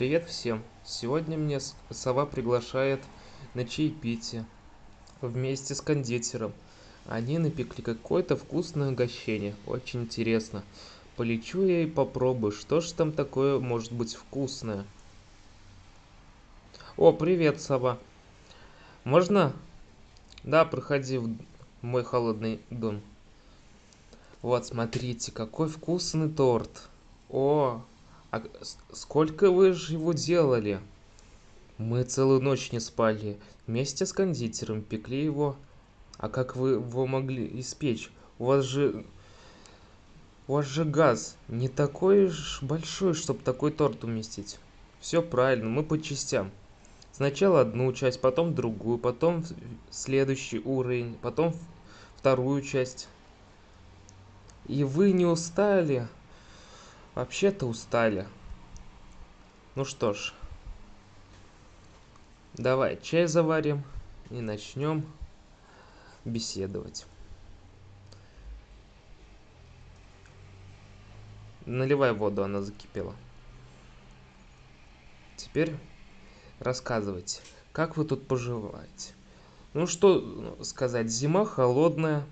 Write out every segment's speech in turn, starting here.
Привет всем! Сегодня мне сова приглашает на чаепитие вместе с кондитером. Они напекли какое-то вкусное угощение. Очень интересно. Полечу я и попробую, что ж там такое может быть вкусное. О, привет, сова. Можно? Да, проходи в мой холодный дом. Вот, смотрите, какой вкусный торт. О, а сколько вы же его делали? Мы целую ночь не спали. Вместе с кондитером пекли его. А как вы его могли испечь? У вас же... У вас же газ не такой уж большой, чтобы такой торт уместить. Все правильно, мы по частям. Сначала одну часть, потом другую, потом следующий уровень, потом вторую часть. И вы не устали? Вообще-то устали. Ну что ж, давай чай заварим и начнем беседовать. Наливай воду, она закипела. Теперь рассказывайте, как вы тут поживаете? Ну что ну, сказать, зима холодная,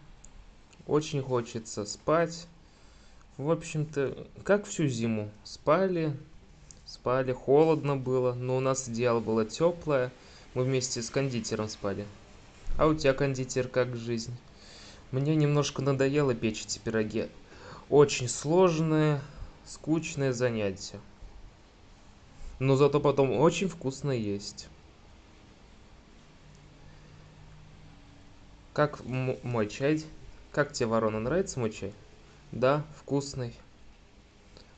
очень хочется спать. В общем-то, как всю зиму. Спали, спали, холодно было, но у нас одеяло было теплое. Мы вместе с кондитером спали. А у тебя, кондитер, как жизнь? Мне немножко надоело печь эти пироги. Очень сложное, скучное занятие. Но зато потом очень вкусно есть. Как мой чай? Как тебе, ворона, нравится мой чай? Да, вкусный.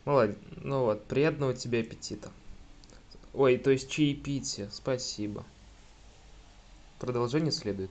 Молодец. Ну вот, приятного тебе аппетита. Ой, то есть чаепитие. Спасибо. Продолжение следует.